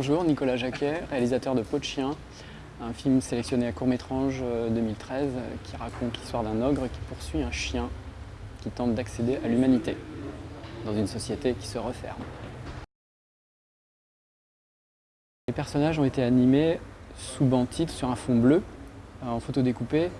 Bonjour, Nicolas Jacquet, réalisateur de Peau de chien, un film sélectionné à court-métrange 2013 euh, qui raconte l'histoire d'un ogre qui poursuit un chien qui tente d'accéder à l'humanité dans une société qui se referme. Les personnages ont été animés sous banc titre sur un fond bleu, euh, en photo découpée.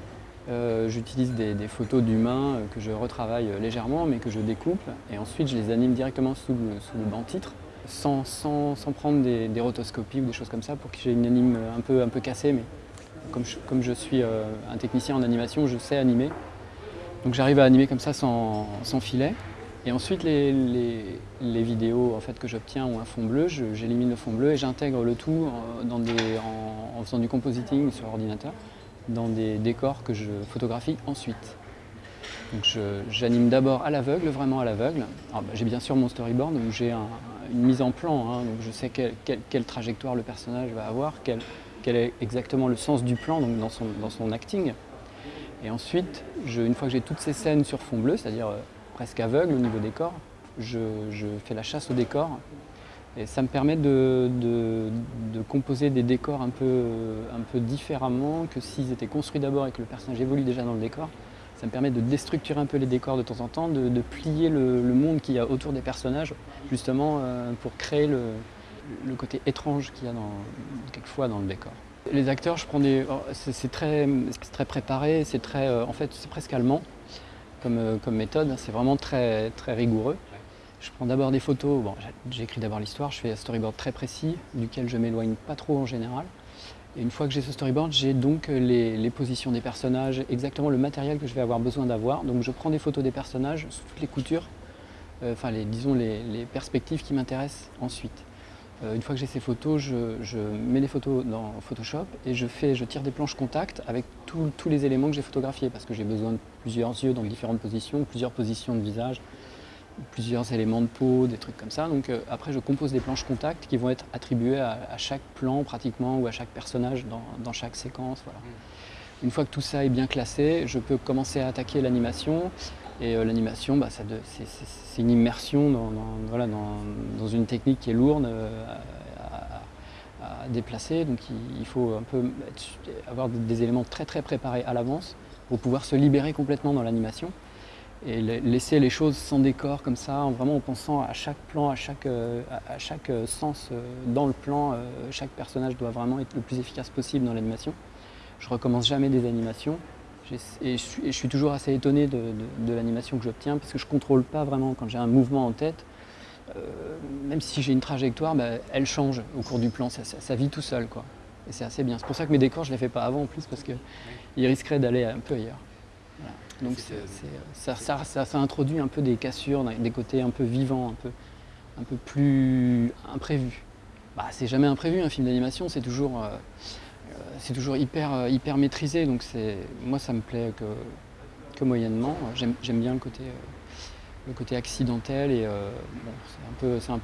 Euh, j'utilise des, photos d'humains que je retravaille légèrement mais que je découpe et ensuite je les anime directement sous le banc titre sans, sans, prendre des, rotoscopies ou des choses comme ça pour que j'ai une anime un peu, un peu cassée. Mais comme je, comme je suis euh, un technicien en animation, je sais animer. Donc j'arrive à animer comme ça sans, filet. Et ensuite, les, les, vidéos en fait, que j'obtiens ont un fond bleu, j'élimine le fond bleu et j'intègre le tout dans des, en, faisant du compositing sur ordinateur dans des décors que je photographie ensuite. Donc j'anime d'abord à l'aveugle, vraiment à l'aveugle. Bah, j'ai bien sûr mon storyboard où j'ai une mise en plan, hein, donc je sais quelle, trajectoire le personnage va avoir, quel, est exactement le sens du plan donc dans, son, acting. Et ensuite, une fois que j'ai toutes ces scènes sur fond bleu, c'est-à-dire euh, presque aveugle au niveau décor, je, je, fais la chasse au décor. Et ça me permet de, composer des décors un peu, un peu différemment que s'ils étaient construits d'abord et que le personnage évolue déjà dans le décor. Ça me permet de déstructurer un peu les décors de temps en temps, de, plier le, monde qu'il y a autour des personnages, justement euh, pour créer le, côté étrange qu'il y a dans, quelquefois dans le décor. Les acteurs, je prends des, oh, c'est très, très préparé, c'est très, euh, en fait, c'est presque allemand comme, euh, comme méthode. C'est vraiment très, très rigoureux. Je prends d'abord des photos. Bon, j'écris d'abord l'histoire. Je fais un storyboard très précis, duquel je m'éloigne pas trop en général. Une fois que j'ai ce storyboard, j'ai donc les, positions des personnages, exactement le matériel que je vais avoir besoin d'avoir. Donc je prends des photos des personnages sous toutes les coutures, euh, enfin les, disons les, perspectives qui m'intéressent ensuite. Euh, une fois que j'ai ces photos, je, mets les photos dans Photoshop et je, fais, je tire des planches contact avec tous les éléments que j'ai photographiés parce que j'ai besoin de plusieurs yeux dans différentes positions, plusieurs positions de visage, plusieurs éléments de peau, des trucs comme ça. Donc euh, après, je compose des planches contact qui vont être attribuées à, chaque plan pratiquement ou à chaque personnage dans, chaque séquence. Voilà. Mm. Une fois que tout ça est bien classé, je peux commencer à attaquer l'animation. Et euh, l'animation, bah, c'est une immersion dans, voilà, dans, une technique qui est lourde euh, à, déplacer. Donc il, faut un peu avoir des éléments très très préparés à l'avance pour pouvoir se libérer complètement dans l'animation et laisser les choses sans décor comme ça, vraiment en pensant à chaque plan, à chaque, euh, à chaque euh, sens euh, dans le plan, chaque personnage doit vraiment être le plus efficace possible dans l'animation. Je recommence jamais des animations et je, suis, toujours assez étonné de, l'animation que j'obtiens parce que je ne contrôle pas vraiment quand j'ai un mouvement en tête. même si j'ai une trajectoire, bah, elle change au cours du plan, ça, vit tout seul. Quoi. Et c'est assez bien. C'est pour ça que mes décors, je ne les fais pas avant en plus parce qu'ils risqueraient d'aller un peu ailleurs. Donc ça, ça, introduit un peu des cassures, des côtés un peu vivants, un peu, un peu plus imprévus. Bah, c'est jamais imprévu un film d'animation, c'est toujours, euh, euh, toujours hyper, euh, hyper maîtrisé, donc moi ça me plaît que, que moyennement. J'aime bien le côté, le côté accidentel et c'est un, un,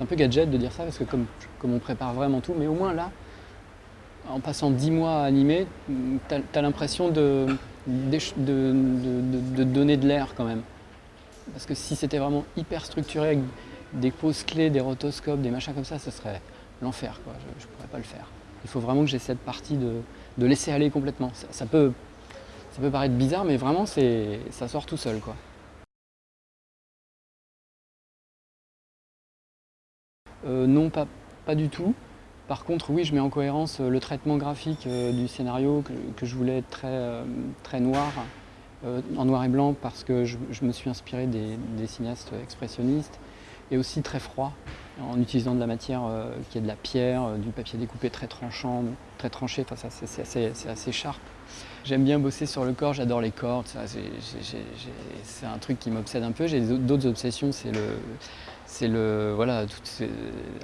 un, peu gadget de dire ça parce que comme, comme on prépare vraiment tout, mais au moins là, en passant dix mois à animer, tu as l'impression de de, donner de l'air quand même. Parce que si c'était vraiment hyper structuré avec des poses clés, des rotoscopes, des machins comme ça, ce serait l'enfer. Je ne pourrais pas le faire. Il faut vraiment que j'ai cette partie de, laisser aller complètement. Ça, peut, paraître bizarre, mais vraiment, ça sort tout seul. Quoi. Euh, non, pas, pas du tout. Par contre, oui, je mets en cohérence euh, le traitement graphique euh, du scénario que, je voulais très, euh, très noir, en noir et blanc, parce que je, me suis inspiré des, cinéastes expressionnistes, et aussi très froid, en utilisant de la matière qui est de la pierre, du papier découpé très tranchant, très tranché, enfin, c'est assez, assez, sharp. J'aime bien bosser sur le corps, j'adore les cordes, c'est un truc qui m'obsède un peu. J'ai d'autres obsessions, c'est le c'est le voilà tout,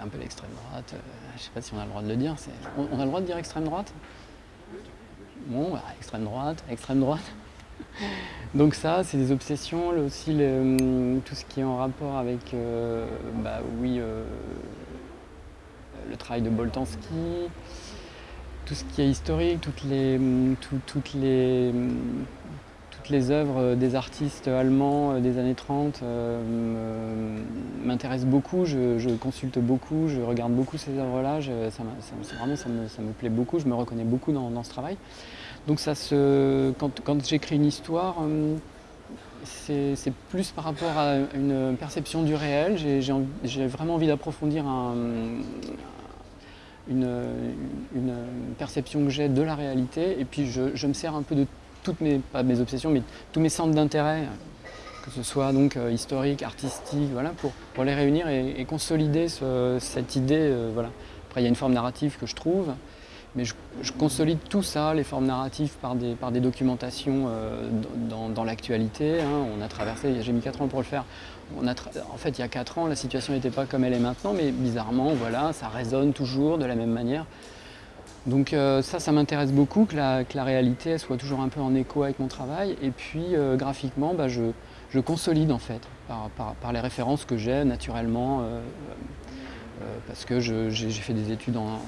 un peu l'extrême droite. Euh, je sais pas si on a le droit de le dire. On, a le droit de dire extrême droite? Bon, bah, extrême droite, extrême droite. Donc ça, c'est des obsessions. aussi, hum, tout ce qui est en rapport avec, euh, bah oui, euh, le travail de Boltanski, tout ce qui est historique, toutes les, hum, toutes les, hum, les œuvres des artistes allemands des années 30 m'intéressent beaucoup, je, consulte beaucoup, je regarde beaucoup ces œuvres-là, ça, me, plaît beaucoup, je me reconnais beaucoup dans, ce travail. Donc ça se, quand, j'écris une histoire, c'est plus par rapport à une perception du réel, j'ai vraiment envie d'approfondir une, perception que j'ai de la réalité et puis je, me sers un peu de toutes mes, pas mes obsessions, mais tous mes centres d'intérêt, que ce soit donc euh, historique, artistique, voilà, pour, les réunir et, consolider cette idée. Euh, voilà. Après, il y a une forme narrative que je trouve, mais je, consolide tout ça, les formes narratives, par des, documentations euh, dans, l'actualité. Hein. On a traversé, j'ai mis 4 ans pour le faire. En fait, il y a 4 ans, la situation n'était pas comme elle est maintenant, mais bizarrement, voilà, ça résonne toujours de la même manière. Donc euh, ça, ça m'intéresse beaucoup, que la, que la, réalité soit toujours un peu en écho avec mon travail. Et puis euh, graphiquement, bah, je, je, consolide en fait, par, par, les références que j'ai naturellement, parce que j'ai fait des études en,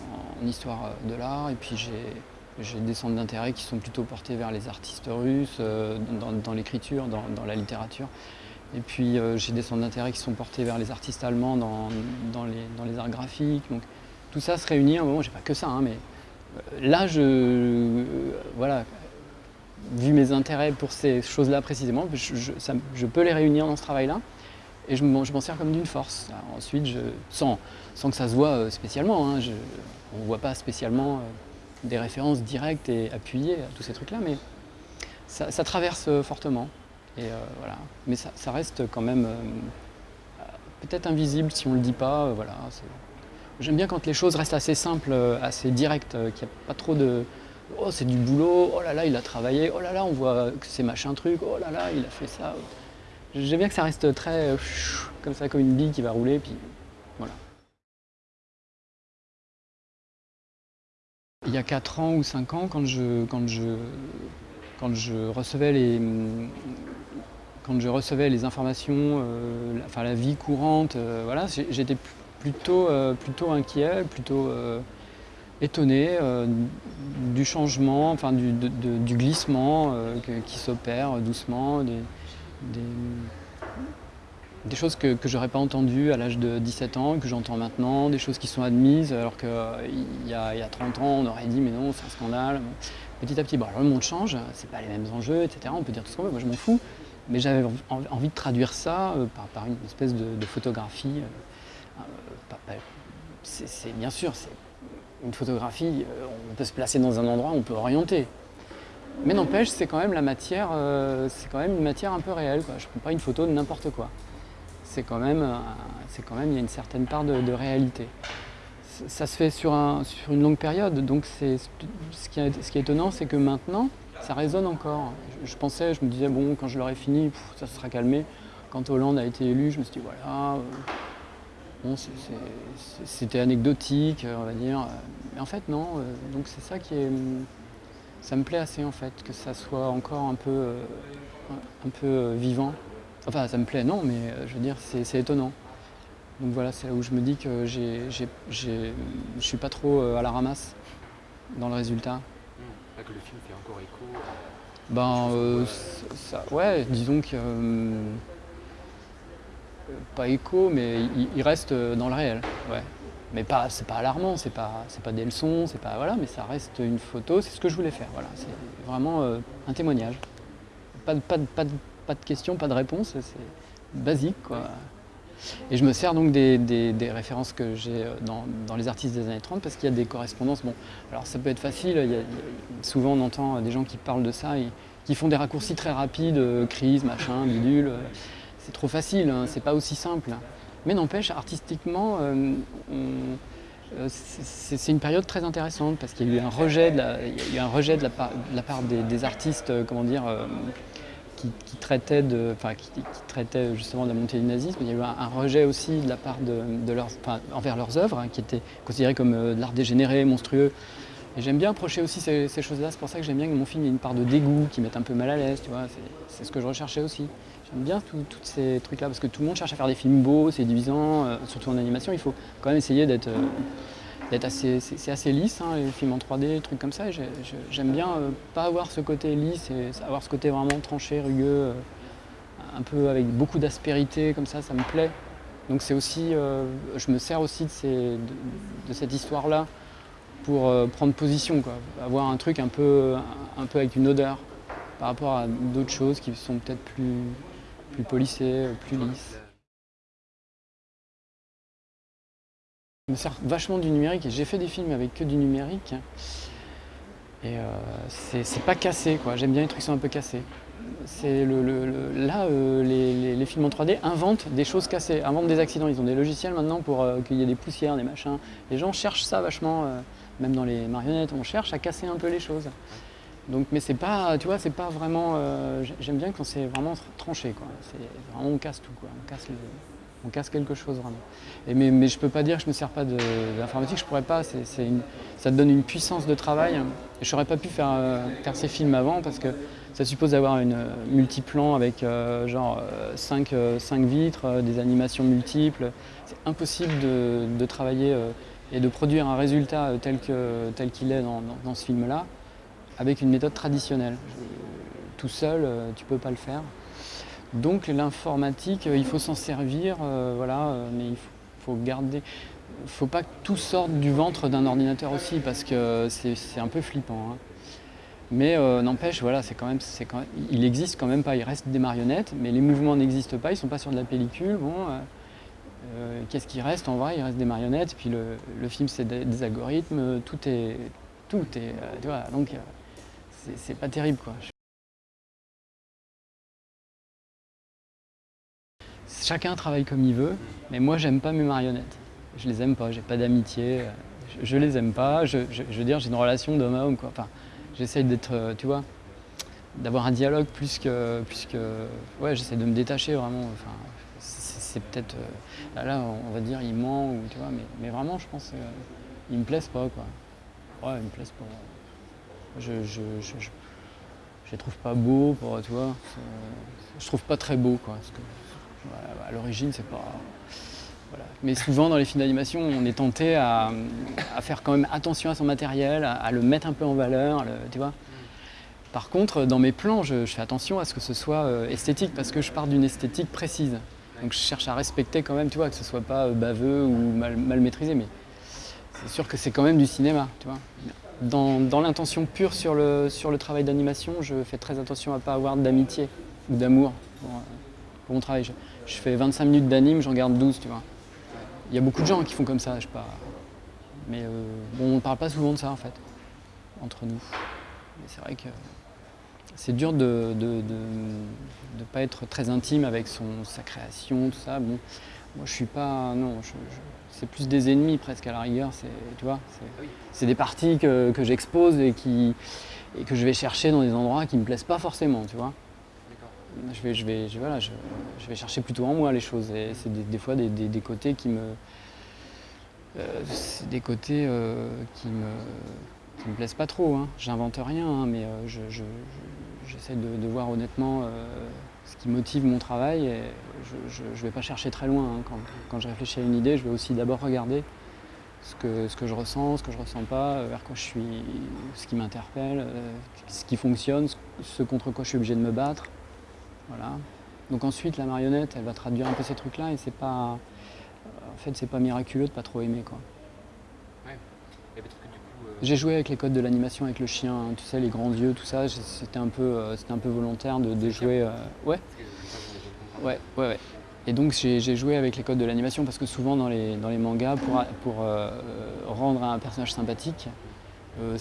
histoire de l'art et puis j'ai des centres d'intérêt qui sont plutôt portés vers les artistes russes, euh, dans, l'écriture, dans, la littérature. Et puis euh, j'ai des centres d'intérêt qui sont portés vers les artistes allemands dans, les, arts graphiques. Donc tout ça se réunit un j'ai pas que ça, hein, mais euh, là je. voilà, vu mes intérêts pour ces choses-là précisément, je, peux les réunir dans ce travail-là et je m'en sers comme d'une force. ensuite, je, sans, sans que ça se voit spécialement, hein, on ne voit pas spécialement euh, des références directes et appuyées à tous ces trucs-là, mais ça, traverse euh, fortement. Et euh, voilà. Mais ça, reste quand même peut-être invisible si on ne le dit pas. J'aime bien quand les choses restent assez simples, assez directes, qu'il n'y a pas trop de oh c'est du boulot, oh là là il a travaillé, oh là là on voit que c'est machin truc, oh là là il a fait ça. J'aime bien que ça reste très comme ça, comme une bille qui va rouler, puis voilà. Il y a 4 ans ou 5 ans, quand je, quand je, quand je, recevais, les, quand je recevais les informations, euh, la, enfin la vie courante, euh, voilà, j'étais plutôt, euh, plutôt inquiet, plutôt étonné du changement, enfin du, glissement qui s'opère doucement, des, choses que, que j'aurais pas entendues à l'âge de 17 ans, que j'entends maintenant, des choses qui sont admises, alors qu'il y, a, y a 30 ans, on aurait dit mais non, c'est un scandale. Petit à petit, alors le monde change, c'est pas les mêmes enjeux, etc. On peut dire tout ce qu'on veut, moi je m'en fous. Mais j'avais envie de traduire ça euh, par, une espèce de, photographie. Euh, euh, c'est bien sûr, une photographie, on peut se placer dans un endroit, on peut orienter. Mais n'empêche, c'est quand même la matière, c'est quand même une matière un peu réelle. Je ne prends pas une photo de n'importe quoi c'est quand, même, c'est quand même, il y a une certaine part de, réalité. Ça se fait sur, un, sur une longue période, donc ce, qui est, étonnant, c'est que maintenant, ça résonne encore. Je, pensais, je me disais, bon, quand je l'aurai fini, ça se sera calmé. Quand Hollande a été élu, je me suis dit, voilà, euh, bon, c'était anecdotique, on va dire. Mais en fait, non. Euh, donc c'est ça qui est... Ça me plaît assez, en fait, que ça soit encore un peu, euh, un peu vivant. Enfin, ça me plaît, non, mais euh, je veux dire, c'est étonnant. Donc voilà, c'est là où je me dis que je ne suis pas trop euh, à la ramasse dans le résultat. Mmh. Là que le film fait encore écho Ben, euh, ça, ouais, disons que. Pas écho, mais il, reste dans le réel. Ouais. Mais pas, c'est pas alarmant, c'est pas, pas des leçons, c'est pas. Voilà, mais ça reste une photo, c'est ce que je voulais faire. Voilà, c'est vraiment un témoignage. Pas, pas, pas, pas de questions, pas de réponses, c'est basique. Quoi. Et je me sers donc des, références que j'ai euh, dans, les artistes des années 30 parce qu'il y a des correspondances. Bon, alors ça peut être facile, souvent on entend des gens qui parlent de ça, et, qui font des raccourcis très rapides, euh, crise, machin, bidule. Euh, c'est trop facile, hein, c'est pas aussi simple. Mais n'empêche, artistiquement, c'est une période très intéressante parce qu'il y a eu un rejet de la, part, des, artistes, comment dire, qui, traitaient de, justement de la montée du nazisme. Il y a eu un, rejet aussi de la part de, leurs, envers leurs œuvres, hein, qui étaient considérées comme euh, de l'art dégénéré, monstrueux. Et j'aime bien approcher aussi ces, choses-là. C'est pour ça que j'aime bien que mon film ait une part de dégoût, qui mette un peu mal à l'aise. Tu vois, c'est ce que je recherchais aussi. J'aime bien tous ces trucs-là parce que tout le monde cherche à faire des films beaux, c'est divisant, euh, surtout en animation. Il faut quand même essayer d'être euh, assez, c'est assez lisse, hein, les films en 3D, des trucs comme ça. J'aime bien euh, pas avoir ce côté lisse et avoir ce côté vraiment tranché, rugueux, un peu avec beaucoup d'aspérité, comme ça, ça me plaît. Donc c'est aussi, je me sers aussi de, cette histoire-là pour prendre position, quoi. avoir un truc un peu avec une odeur par rapport à d'autres choses qui sont peut-être plus, plus polissées, plus lisses. Je me sers vachement du numérique et j'ai fait des films avec que du numérique. Et euh, c'est pas cassé, quoi. J'aime bien les trucs qui sont un peu cassés. Le, là, euh, les, films en 3D inventent des choses cassées, inventent des accidents. Ils ont des logiciels maintenant pour euh, qu'il y ait des poussières, des machins. Les gens cherchent ça vachement, même dans les marionnettes, on cherche à casser un peu les choses. Donc, mais c'est pas, tu vois, c'est pas vraiment. J'aime bien quand c'est vraiment tranché, quoi. C'est vraiment on casse tout, quoi. On casse on casse quelque chose vraiment. Et mais, mais je peux pas dire que je me sers pas d'informatique, je pourrais pas, ça te donne une puissance de travail. Je n'aurais pas pu faire, euh, faire, ces films avant parce que ça suppose d'avoir une euh, multiplan avec euh, genre 5, vitres, des animations multiples. C'est impossible de, travailler et de produire un résultat tel qu'il tel est dans, dans ce film-là avec une méthode traditionnelle. tout seul, tu ne peux pas le faire. Donc l'informatique, euh, il faut s'en servir, euh, voilà, euh, mais il faut, garder. Il ne faut pas que tout sorte du ventre d'un ordinateur aussi, parce que c'est un peu flippant. Hein. Mais n'empêche, voilà, c'est quand même, il existe quand même pas, il reste des marionnettes, mais les mouvements n'existent pas, ils sont pas sur de la pellicule. Bon, qu'est-ce qui reste? En vrai Il reste des marionnettes, puis le, film c'est des, algorithmes, tout est, tout est, tu donc c'est pas terrible quoi. Chacun travaille comme il veut, mais moi j'aime pas mes marionnettes. Je les aime pas, j'ai pas d'amitié, je, les aime pas. Je, veux dire, j'ai une relation d'homme à homme quoi. Enfin, j'essaye d'être, euh, tu vois, d'avoir un dialogue plus que, ouais, j'essaie de me détacher vraiment. Enfin, c'est peut-être, euh, là, on va dire, il ment ou tu vois, mais, mais vraiment, je pense, euh, me plaisent pas quoi. Ouais, ils me plaisent pas. Je, je, je, je, les trouve pas beaux, pour, tu vois. Je trouve pas très beau quoi. À l'origine, c'est pas. Mais souvent, dans les films d'animation, on est tenté à, faire quand même attention à son matériel, à, le mettre un peu en valeur. Par contre, dans mes plans, je, fais attention à ce que ce soit euh, esthétique, parce que je pars d'une esthétique précise. Donc je cherche à respecter quand même, tu vois, que ce soit pas euh, baveux ou mal, maîtrisé, mais c'est sûr que c'est quand même du cinéma, tu vois. Dans, l'intention pure sur le, travail d'animation, je fais très attention à ne pas avoir d'amitié ou d'amour pour mon travail je fais 25 minutes d'anime, j'en garde 12, tu vois. Il y a beaucoup de gens qui font comme ça, je sais pas. Mais euh, bon, on ne parle pas souvent de ça en fait, entre nous. Mais c'est vrai que c'est dur de ne pas être très intime avec sa création, tout ça. Moi je suis pas. Non, c'est plus des ennemis presque à la rigueur, tu vois. C'est des parties que, j'expose et, et que je vais chercher dans des endroits qui ne me plaisent pas forcément, tu vois je vais, je, vais, voilà, je, vais chercher plutôt en moi les choses. Et c'est des, fois des, côtés qui me. Euh, des côtés euh, qui me, me plaisent pas trop. Hein. J'invente rien, hein, mais euh, j'essaie de, voir honnêtement ce qui motive mon travail. Et je ne vais pas chercher très loin. Hein. Quand, je réfléchis à une idée, je vais aussi d'abord regarder ce que, que je ressens, ce que je ressens pas, vers quoi je suis, ce qui m'interpelle, ce qui fonctionne, ce contre quoi je suis obligé de me battre. Voilà. Donc ensuite, la marionnette, elle va traduire un peu ces trucs-là et c'est pas... En fait, c'est pas miraculeux de pas trop aimer, quoi. Euh, J'ai joué avec les codes de l'animation avec le chien, hein, tu sais, les grands yeux, tout ça. C'était un peu, euh, un peu volontaire de, jouer. Euh, ouais. Ouais, ouais, ouais. Et donc j'ai joué avec les codes de l'animation parce que souvent dans les, dans les mangas, pour, pour rendre un personnage sympathique, euh,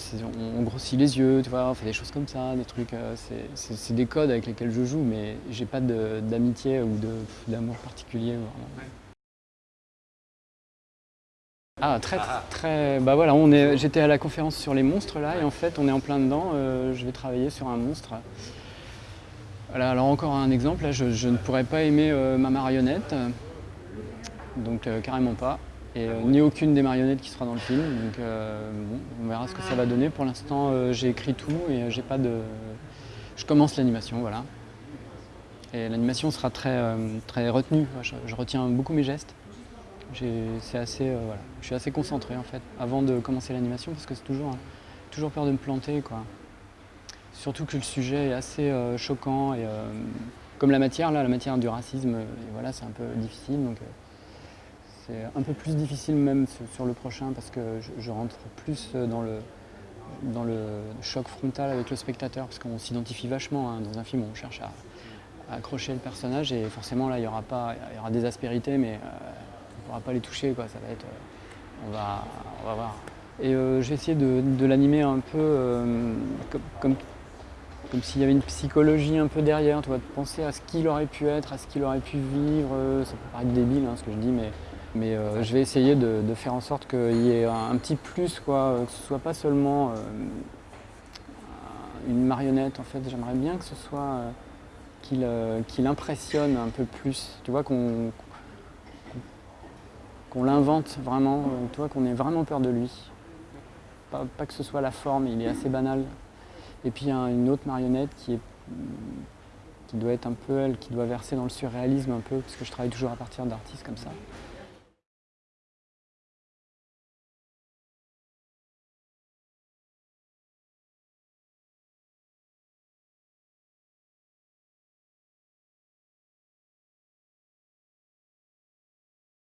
on, grossit les yeux, tu vois, on fait des choses comme ça, des trucs. Euh, c'est des codes avec lesquels je joue, mais j'ai pas d'amitié ou d'amour particulier. Ah, très, ah. très. Bah voilà, j'étais à la conférence sur les monstres là, et en fait, on est en plein dedans. Euh, je vais travailler sur un monstre. Voilà, alors encore un exemple, là, je, je ne pourrais pas aimer ma marionnette, donc carrément pas et euh, ni aucune des marionnettes qui sera dans le film. Donc euh, on verra ce que ça va donner. Pour l'instant, euh, j'ai écrit tout et j'ai pas de. Je commence l'animation, voilà. Et l'animation sera très, très retenue. Je, retiens beaucoup mes gestes. Assez, euh, voilà. Je suis assez concentré en fait avant de commencer l'animation parce que c'est toujours, toujours peur de me planter. Quoi. Surtout que le sujet est assez euh, choquant et euh, comme la matière, là, la matière du racisme, voilà, c'est un peu difficile. Donc, c'est un peu plus difficile même sur le prochain parce que je, rentre plus dans le, dans le choc frontal avec le spectateur parce qu'on s'identifie vachement hein, dans un film on cherche à, accrocher le personnage et forcément là il y aura pas il y aura des aspérités mais on ne pourra pas les toucher quoi ça va être euh, on va on va voir et euh, j'ai essayé de, l'animer un peu comme, comme, s'il y avait une psychologie un peu derrière, tu vois, de penser à ce qu'il aurait pu être, à ce qu'il aurait pu vivre. Ça peut paraître débile hein, ce que je dis, mais mais euh, je vais essayer de, faire en sorte qu'il y ait un, petit plus, quoi, que ce soit pas seulement euh, une marionnette. En fait, j'aimerais bien que ce soit euh, qu'il impressionne un peu plus. Tu vois, qu'on qu'on l'invente vraiment, tu vois, qu'on ait vraiment peur de lui. Pas, que ce soit la forme, il est assez banal. Et puis il y a une autre marionnette qui qui doit être un peu elle, qui doit verser dans le surréalisme un peu, parce que je travaille toujours à partir d'artistes comme ça.